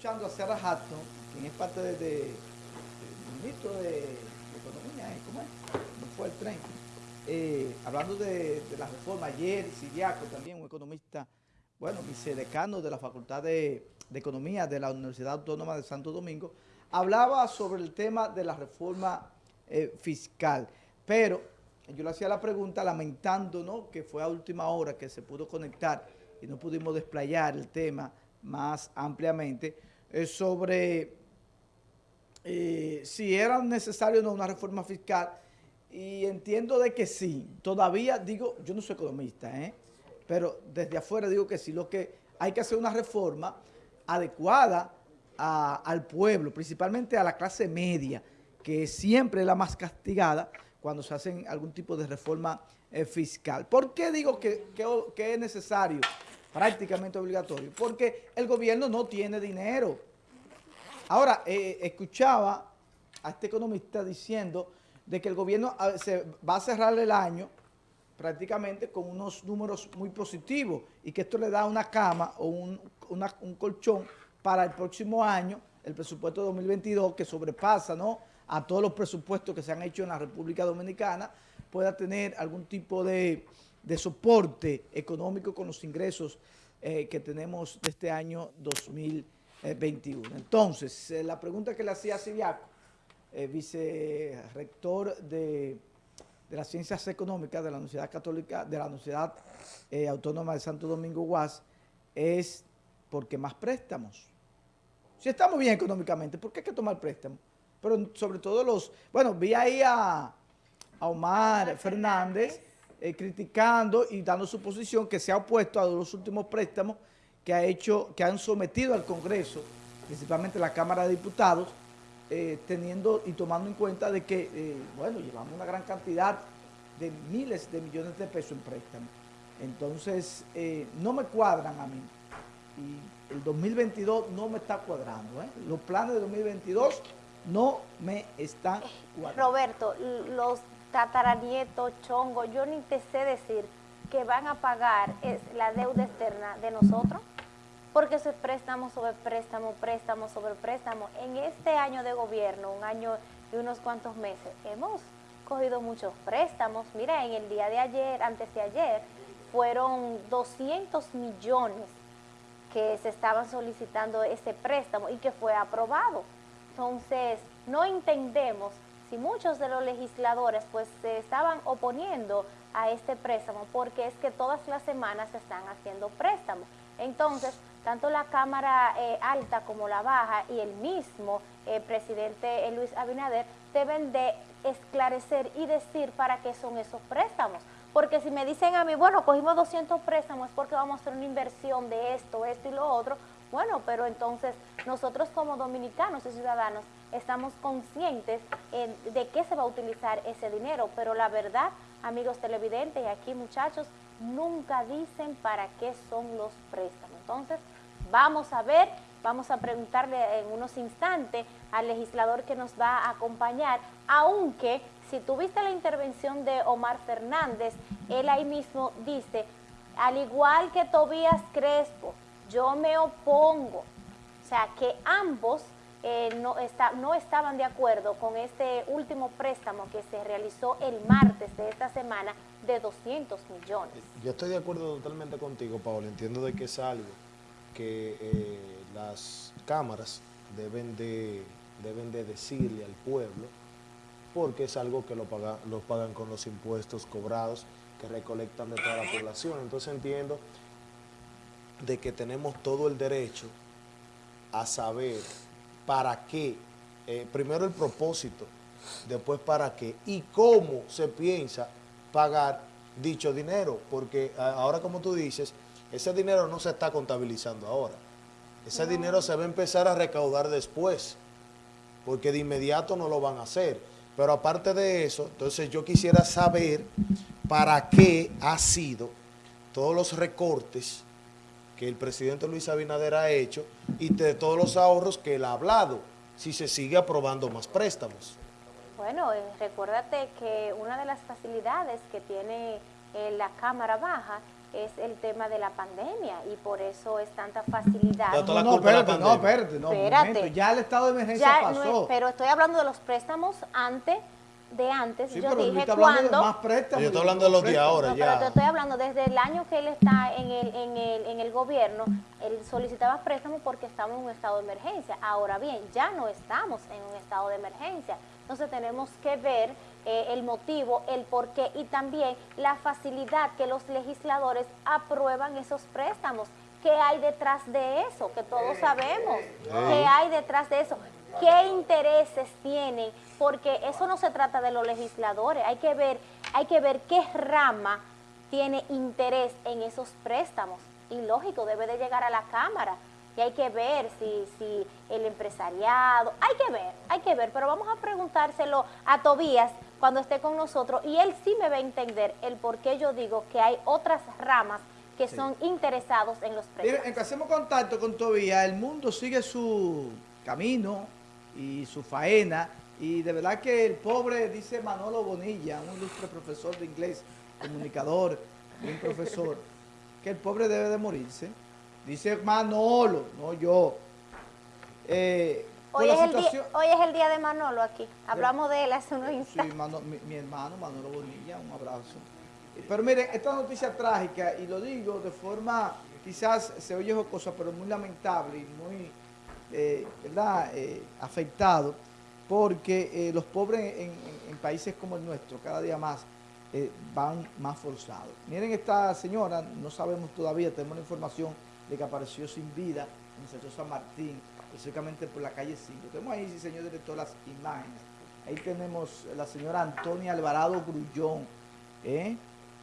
escuchando a Sarah Hatton, quien es parte de, de, del ministro de, Economía, ¿eh? ¿cómo es? ¿Cómo fue el tren? Eh, hablando de, de, la reforma, ayer Siriaco también, un economista, bueno, vicedecano de la Facultad de, de, Economía de la Universidad Autónoma de Santo Domingo, hablaba sobre el tema de la reforma eh, fiscal, pero yo le hacía la pregunta lamentando ¿no? que fue a última hora que se pudo conectar y no pudimos desplayar el tema más ampliamente, es sobre eh, si era necesario o no una reforma fiscal, y entiendo de que sí, todavía digo, yo no soy economista, ¿eh? pero desde afuera digo que sí, lo que hay que hacer una reforma adecuada al pueblo, principalmente a la clase media, que siempre es la más castigada cuando se hacen algún tipo de reforma eh, fiscal. ¿Por qué digo que, que es necesario? Prácticamente obligatorio, porque el gobierno no tiene dinero. Ahora, eh, escuchaba a este economista diciendo de que el gobierno se va a cerrar el año prácticamente con unos números muy positivos y que esto le da una cama o un, un colchón para el próximo año, el presupuesto 2022, que sobrepasa ¿no? a todos los presupuestos que se han hecho en la República Dominicana, pueda tener algún tipo de de soporte económico con los ingresos eh, que tenemos de este año 2021. Entonces, eh, la pregunta que le hacía Siriaco, eh, vicerrector de, de, las Ciencias Económicas de la Universidad Católica, de la Universidad eh, Autónoma de Santo Domingo UAS, es ¿por qué más préstamos? Si estamos bien económicamente, ¿por qué hay que tomar préstamos? Pero sobre todo los... Bueno, vi ahí a, a Omar Fernández eh, criticando y dando su posición que se ha opuesto a los últimos préstamos que ha hecho, que han sometido al Congreso, principalmente la Cámara de Diputados, eh, teniendo y tomando en cuenta de que, eh, bueno, llevamos una gran cantidad de miles de millones de pesos en préstamos. Entonces, no me cuadran a mí. Y el 2022 no me está cuadrando. Los planes de 2022 no me están cuadrando. Roberto, los tataranieto, chongo, yo ni te sé decir que van a pagar es la deuda externa de nosotros, porque eso es préstamo sobre préstamo, préstamo sobre préstamo. En este año de gobierno, un año y unos cuantos meses, hemos cogido muchos préstamos. Mira, en el día de ayer, antes de ayer, fueron 200 millones que se estaban solicitando ese préstamo y que fue aprobado. Entonces, no entendemos si muchos de los legisladores pues se estaban oponiendo a este préstamo porque es que todas las semanas se están haciendo préstamos. Entonces, tanto la Cámara eh, Alta como la Baja y el mismo eh, presidente eh, Luis Abinader deben de esclarecer y decir para qué son esos préstamos. Porque si me dicen a mí, bueno, cogimos 200 préstamos porque vamos a hacer una inversión de esto, esto y lo otro, bueno, pero entonces nosotros como dominicanos y ciudadanos estamos conscientes de qué se va a utilizar ese dinero, pero la verdad, amigos televidentes y aquí muchachos, nunca dicen para qué son los préstamos. Entonces, vamos a ver, vamos a preguntarle en unos instantes al legislador que nos va a acompañar, aunque si tuviste la intervención de Omar Fernández, él ahí mismo dice, al igual que Tobías Crespo, yo me opongo. O sea, que ambos eh, no, está, no estaban de acuerdo con este último préstamo que se realizó el martes de esta semana de 200 millones. Yo estoy de acuerdo totalmente contigo, Paola. Entiendo de que es algo que eh, las cámaras deben de, deben de decirle al pueblo porque es algo que lo, paga, lo pagan con los impuestos cobrados que recolectan de toda la población. Entonces entiendo de que tenemos todo el derecho a saber para qué, eh, primero el propósito, después para qué. Y cómo se piensa pagar dicho dinero, porque ahora como tú dices, ese dinero no se está contabilizando ahora, ese no. dinero se va a empezar a recaudar después, porque de inmediato no lo van a hacer, pero aparte de eso, entonces yo quisiera saber para qué ha sido todos los recortes que el presidente Luis Abinader ha hecho y de todos los ahorros que él ha hablado, si se sigue aprobando más préstamos. Bueno, eh, recuérdate que una de las facilidades que tiene eh, la Cámara Baja es el tema de la pandemia y por eso es tanta facilidad. No, no, espérate, no, espérate, no, espérate. ya el estado de emergencia ya pasó. pero estoy hablando de los préstamos antes de antes, sí, yo pero dije cuando. Yo estoy hablando de los de ahora, no, ya. Pero te estoy hablando desde el año que él está en el, en el, en el gobierno, él solicitaba préstamos porque estamos en un estado de emergencia. Ahora bien, ya no estamos en un estado de emergencia. Entonces tenemos que ver eh, el motivo, el porqué y también la facilidad que los legisladores aprueban esos préstamos. ¿Qué hay detrás de eso? Que todos sabemos. ¿Qué hay detrás de eso? ¿Qué intereses tienen? Porque eso no se trata de los legisladores. Hay que ver, hay que ver qué rama tiene interés en esos préstamos. Y lógico, debe de llegar a la Cámara y hay que ver si, si el empresariado, hay que ver, hay que ver, pero vamos a preguntárselo a Tobías cuando esté con nosotros y él sí me va a entender el por qué yo digo que hay otras ramas que son interesados en los préstamos. Miren, hacemos contacto con Tobías, el mundo sigue su camino y su faena y de verdad que el pobre, dice Manolo Bonilla, un ilustre profesor de inglés, comunicador, un profesor, que el pobre debe de morirse Dice Manolo, no yo. Eh, hoy, es el día, hoy es el día de Manolo aquí. Hablamos de él hace unos instantes. Sí, mi, hermano Manolo Bonilla, un abrazo. Pero miren, esta noticia trágica, y lo digo de forma, quizás se oye cosa, pero muy lamentable y muy, eh, ¿verdad?, eh, afectado, porque los pobres en, países como el nuestro, cada día más, van más forzados. Miren esta señora, no sabemos todavía, tenemos la información de que apareció sin vida en el sector San Martín, específicamente por la calle 5. Tenemos ahí, señor director, las imágenes. Ahí tenemos la señora Antonia Alvarado Grullón, ¿eh?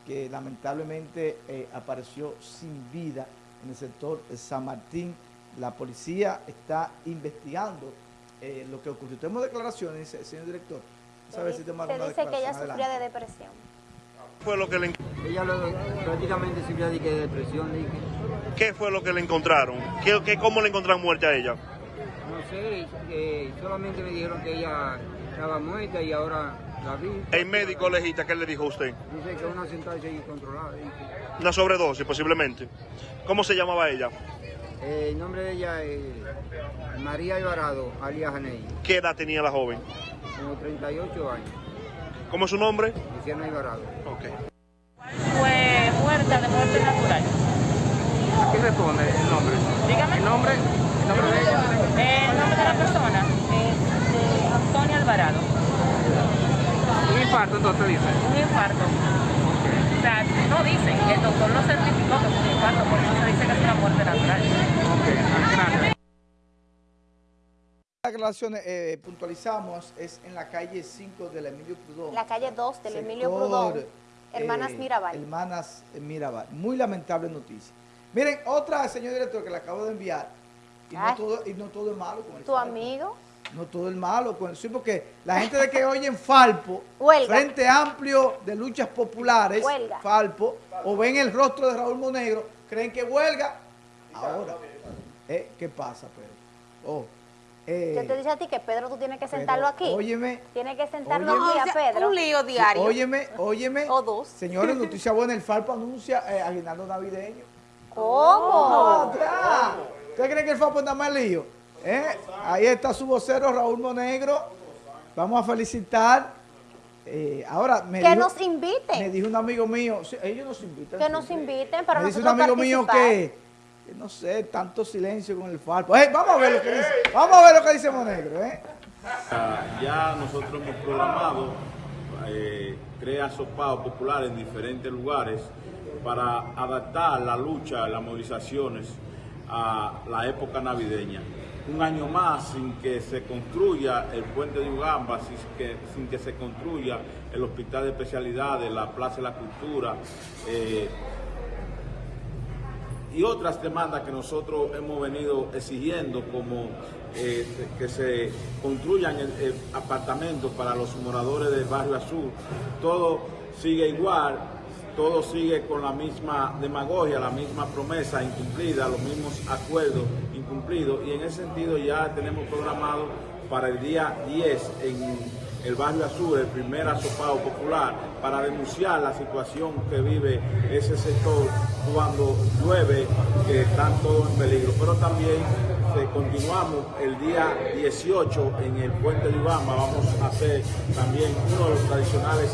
que lamentablemente eh, apareció sin vida en el sector San Martín. La policía está investigando eh, lo que ocurrió. Tenemos declaraciones, señor director. Se dice que ella sufría de depresión fue lo que le Ella prácticamente sufría de, depresión. ¿Qué fue lo que le encontraron? ¿Qué, qué, ¿Cómo le encontraron muerta a ella? No sé, solamente me dijeron que ella estaba muerta y ahora la vi. ¿El médico legista qué le dijo a usted? Dice que una sentencia incontrolada. Una sobredosis posiblemente. ¿Cómo se llamaba ella? Eh, el nombre de ella es María Alvarado, alias Janey. ¿Qué edad tenía la joven? Como 38 años. ¿Cómo es su nombre? Luciano Alvarado. Ok. Fue muerta de muerte natural. ¿A qué responde el nombre? Dígame. ¿El nombre? ¿El nombre de ella? El nombre de la persona es de Antonio Alvarado. ¿Un infarto entonces dice? Un infarto. Sea, no dicen, el doctor no certificó que fue un infarto, por eso se dice que es una muerte natural. Ok, declaraciones eh, puntualizamos es en la calle 5 del Emilio Prudón. La calle 2 del Emilio Prudón. Hermanas eh, Mirabal. Hermanas Mirabal. Muy lamentable noticia. Miren, otra, señor director, que le acabo de enviar. Y, no todo, y no todo, es malo con el ¿Tu amigo? No todo es malo sí, porque la gente de que oyen Falpo, Frente Amplio de Luchas Populares, Falpo, o ven el rostro de Raúl Monegro, creen que huelga. Ahora, eh, ¿qué pasa, Pedro? Oh, eh, Yo te dije a ti que Pedro tú tienes que sentarlo aquí. Óyeme. Tienes que sentarlo aquí a Pedro. Un lío diario. óyeme, óyeme. O dos. Señores, noticia buena, el Falpo anuncia eh, aguinaldo navideño. ¿Cómo? ¿Usted cree que el Falpo anda más lío? ¿Eh? Ahí está su vocero Raúl Monegro. Vamos a felicitar. Eh, ahora me que nos inviten. Me dijo un amigo mío, ellos nos invitan. Que nos inviten para me dice un amigo mío que no sé, tanto silencio con el Falpo. vamos a ver lo que dice, vamos a ver lo que dice Monegro. ¿eh? Ya nosotros hemos programado eh, crea sopados populares en diferentes lugares para adaptar la lucha, las movilizaciones a la época navideña. Un año más sin que se construya el puente de Ugamba, sin que, sin que se construya el hospital de especialidades, la Plaza de la Cultura, eh, y otras demandas que nosotros hemos venido exigiendo como eh, que se construyan apartamentos para los moradores del barrio azul. Todo sigue igual, todo sigue con la misma demagogia, la misma promesa incumplida, los mismos acuerdos incumplidos y en ese sentido ya tenemos programado para el día 10 en el barrio azul, el primer asopado popular, para denunciar la situación que vive ese sector cuando llueve, que están todos en peligro. Pero también eh, continuamos el día 18 en el puente de Ubama, vamos a hacer también uno de los tradicionales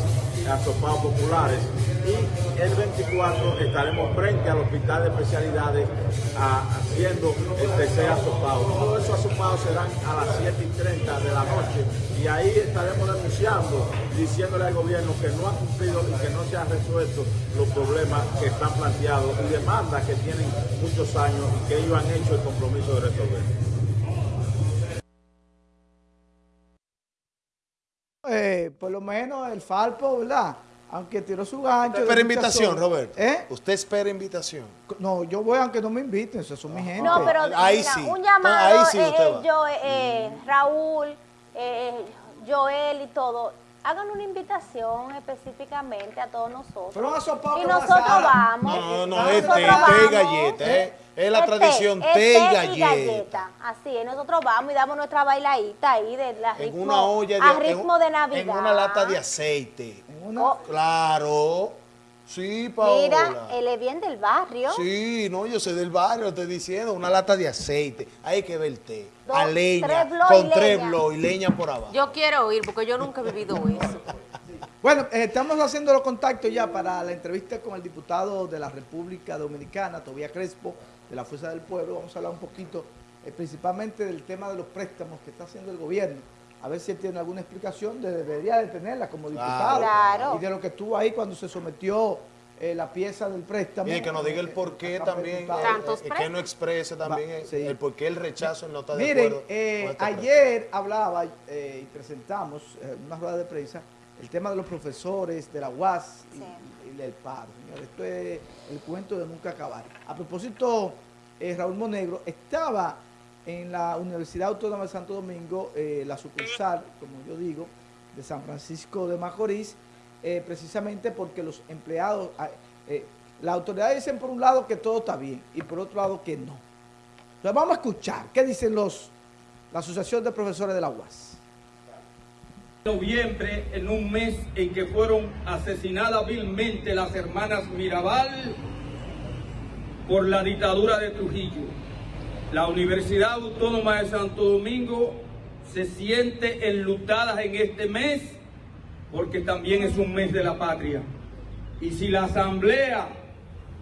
asopados populares y el 24 estaremos frente al hospital de especialidades haciendo el tercer asopado. Todos esos asopados serán a las 7 y 30 de la noche y ahí estaremos denunciando, diciéndole al gobierno que no ha cumplido y que no se han resuelto los problemas que están planteados y demandas que tienen muchos años y que ellos han hecho el compromiso de resolver. Eh, por lo menos el Falpo, ¿verdad? Aunque tiró su gancho. Usted espera invitación. Roberto. ¿Eh? Usted espera invitación. No, yo voy aunque no me inviten, eso son mi gente. No, pero Ahí mira, sí. un llamado, Ahí sí eh, usted eh, va. yo, eh, eh, Raúl, eh, Joel y todo, hagan una invitación específicamente a todos nosotros. Pero y a nosotros vamos. No, no, Ah, es té, y galleta. eh. Es la Es tradición té y y galleta. Así es, nosotros vamos y damos nuestra bailadita ahí de la En ritmo, una olla a de, en ritmo de Navidad. En una lata de aceite. En una- Oh, Claro. Sí, Paola. mira, él es bien del barrio. Sí, no, yo soy del barrio, estoy diciendo, una lata de aceite. Hay que ver té. Dos, a leña, tres con tres y leña por abajo. Yo quiero oír porque yo nunca he vivido eso. Bueno, eh, estamos haciendo los contactos ya para la entrevista con el diputado de la República Dominicana, Tobía Crespo, de la Fuerza del Pueblo. Vamos a hablar un poquito eh, principalmente del tema de los préstamos que está haciendo el gobierno. A ver si él tiene alguna explicación, de- debería de tenerla como diputado. Claro. Y de lo que estuvo ahí cuando se sometió eh, la pieza del préstamo. Y que nos diga el Eh, por qué también, eh, eh, que no exprese también Va, el, sí. el por qué el rechazo no está de Miren, acuerdo. eh, este ayer hablaba eh, y presentamos en una rueda de prensa el tema de los profesores de la UAS y, Sí. y del paro. Señor, esto es el cuento de nunca acabar. A propósito, eh, Raúl Monegro estaba en la Universidad Autónoma de Santo Domingo, eh, la sucursal, como yo digo, de San Francisco de Macorís, eh, precisamente porque los empleados, ah, eh, las autoridades dicen por un lado que todo está bien y por otro lado que no. Entonces vamos a escuchar qué dicen los, la Asociación de Profesores de la UAS. noviembre, en un mes en que fueron asesinadas vilmente las hermanas Mirabal por la dictadura de Trujillo. La Universidad Autónoma de Santo Domingo se siente enlutada en este mes porque también es un mes de la patria. Y si la asamblea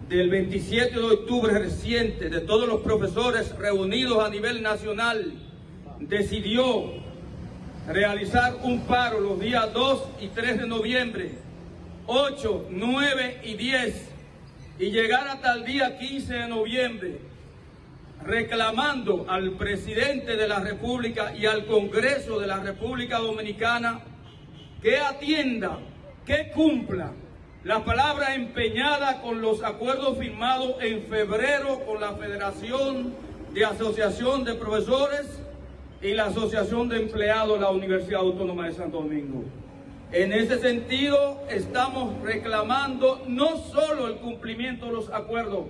del 27 de octubre reciente de todos los profesores reunidos a nivel nacional decidió realizar un paro los días 2 y 3 de noviembre, 8, 9 y 10, y llegar hasta el día 15 de noviembre, reclamando al presidente de la República y al Congreso de la República Dominicana que atienda, que cumpla la palabra empeñada con los acuerdos firmados en febrero con la Federación de Asociación de Profesores y la Asociación de Empleados de la Universidad Autónoma de Santo Domingo. En ese sentido, estamos reclamando no solo el cumplimiento de los acuerdos,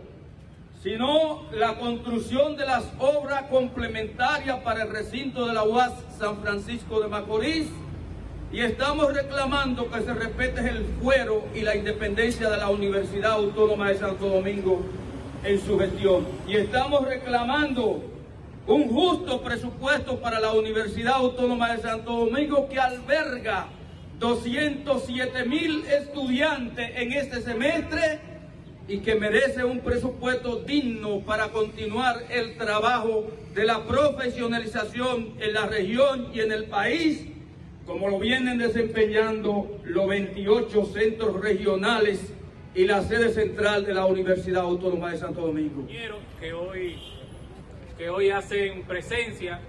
sino la construcción de las obras complementarias para el recinto de la UAS San Francisco de Macorís y estamos reclamando que se respete el fuero y la independencia de la Universidad Autónoma de Santo Domingo en su gestión. Y estamos reclamando un justo presupuesto para la Universidad Autónoma de Santo Domingo que alberga 207 mil estudiantes en este semestre y que merece un presupuesto digno para continuar el trabajo de la profesionalización en la región y en el país, como lo vienen desempeñando los 28 centros regionales y la sede central de la Universidad Autónoma de Santo Domingo. que hoy, que hoy hacen presencia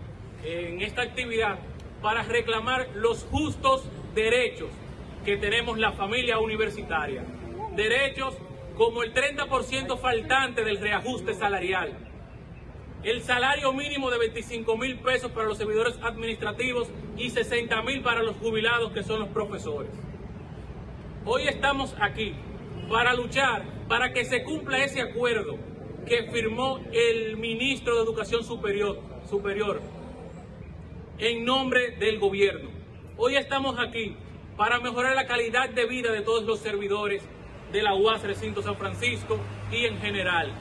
en esta actividad para reclamar los justos derechos que tenemos la familia universitaria. Derechos como el 30% faltante del reajuste salarial, el salario mínimo de 25 mil pesos para los servidores administrativos y 60 mil para los jubilados que son los profesores. Hoy estamos aquí para luchar para que se cumpla ese acuerdo que firmó el ministro de Educación Superior, superior en nombre del gobierno. Hoy estamos aquí para mejorar la calidad de vida de todos los servidores de la UAS Recinto San Francisco y en general.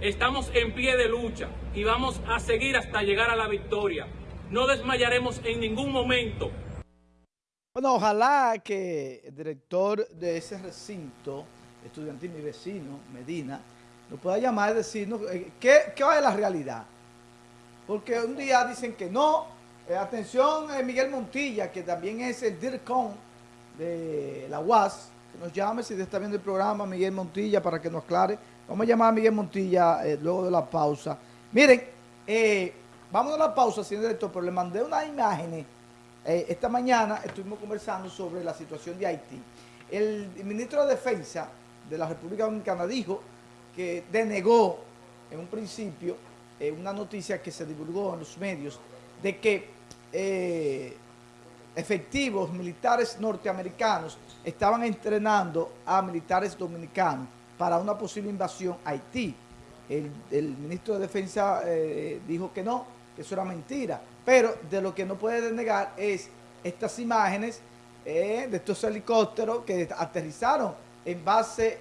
Estamos en pie de lucha y vamos a seguir hasta llegar a la victoria. No desmayaremos en ningún momento. Bueno, ojalá que el director de ese recinto estudiantil, mi vecino, Medina, nos pueda llamar y decirnos eh, qué, qué es la realidad. Porque un día dicen que no. Eh, atención, eh, Miguel Montilla, que también es el DIRCON de la UAS, nos llame si está viendo el programa, Miguel Montilla, para que nos aclare. Vamos a llamar a Miguel Montilla luego de la pausa. Miren, vamos a la pausa, señor director, pero le mandé unas imágenes. esta mañana estuvimos conversando sobre la situación de Haití. El ministro de Defensa de la República Dominicana dijo que denegó en un principio eh, una noticia que se divulgó en los medios de que eh, efectivos militares norteamericanos estaban entrenando a militares dominicanos para una posible invasión a Haití. El, ministro de Defensa eh, dijo que no, que eso era mentira. Pero de lo que no puede denegar es estas imágenes de estos helicópteros que aterrizaron en bases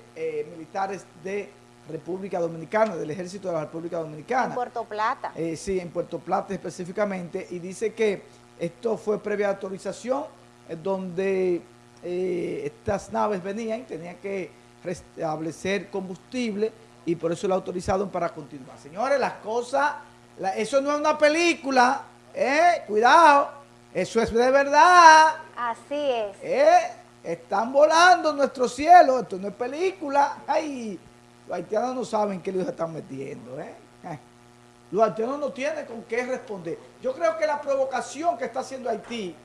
militares de República Dominicana, del Ejército de la República Dominicana. En Puerto Plata. Eh, sí, en Puerto Plata específicamente, y dice que esto fue previa autorización, eh, donde eh, estas naves venían, tenían que restablecer combustible, y por eso lo autorizaron para continuar. Señores, las cosas, eso no es una película, eh, cuidado, eso es de verdad. Así es. están volando nuestro cielo, esto no es película, ay, los haitianos no saben qué les están metiendo. ¿eh? ¿eh? Los haitianos no tienen con qué responder. Yo creo que la provocación que está haciendo Haití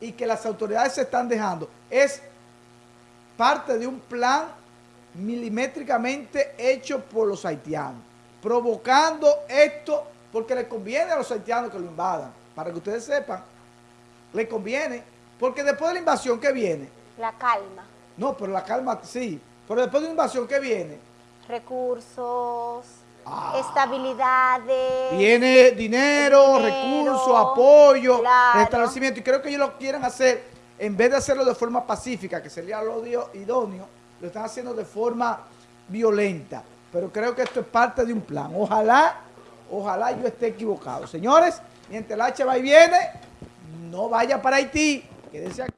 y que las autoridades se están dejando es parte de un plan milimétricamente hecho por los haitianos, provocando esto porque le conviene a los haitianos que lo invadan. Para que ustedes sepan, le conviene, porque después de la invasión, ¿qué viene? La calma. No, pero la calma sí, pero después de la invasión, ¿qué viene? recursos, ah. estabilidades. Tiene dinero, recursos, apoyo, establecimiento. Y creo que ellos lo quieren hacer, en vez de hacerlo de forma pacífica, que sería lo idóneo, lo están haciendo de forma violenta. Pero creo que esto es parte de un plan. Ojalá, ojalá yo esté equivocado. Señores, mientras el H va y viene, no vaya para Haití, quédese aquí.